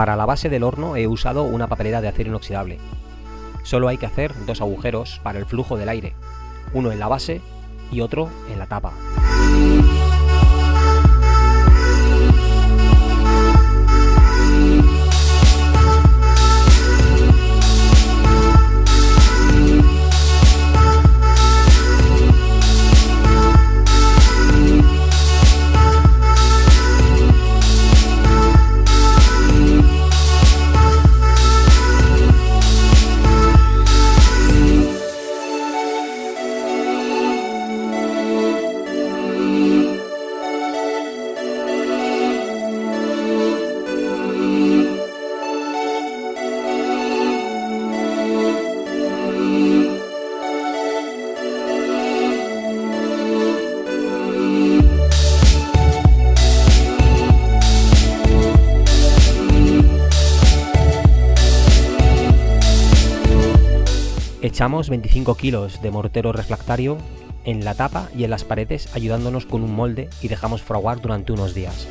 Para la base del horno he usado una papelera de acero inoxidable. Solo hay que hacer dos agujeros para el flujo del aire, uno en la base y otro en la tapa. Echamos 25 kilos de mortero refractario en la tapa y en las paredes ayudándonos con un molde y dejamos fraguar durante unos días.